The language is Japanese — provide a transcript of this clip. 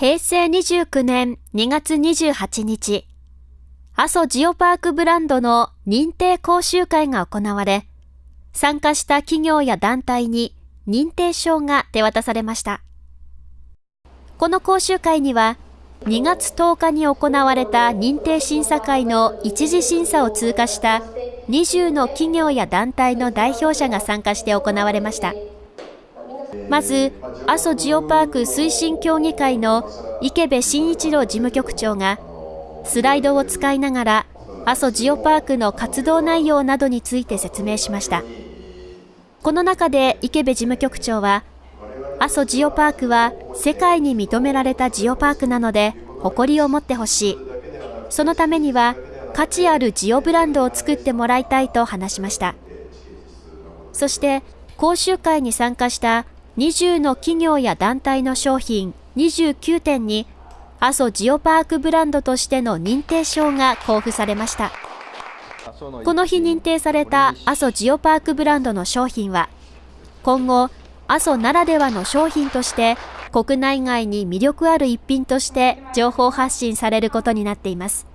平成29年2月28日、阿蘇ジオパークブランドの認定講習会が行われ、参加した企業や団体に認定証が手渡されました。この講習会には、2月10日に行われた認定審査会の一次審査を通過した20の企業や団体の代表者が参加して行われました。まず、阿蘇ジオパーク推進協議会の池部慎一郎事務局長が、スライドを使いながら、阿蘇ジオパークの活動内容などについて説明しました。この中で池部事務局長は、阿蘇ジオパークは世界に認められたジオパークなので誇りを持ってほしい。そのためには価値あるジオブランドを作ってもらいたいと話しました。そして講習会に参加した20の企業や団体の商品29点に阿蘇ジオパークブランドとしての認定証が交付されました。この日認定された阿蘇ジオパークブランドの商品は今後阿蘇ならではの商品として国内外に魅力ある一品として情報発信されることになっています。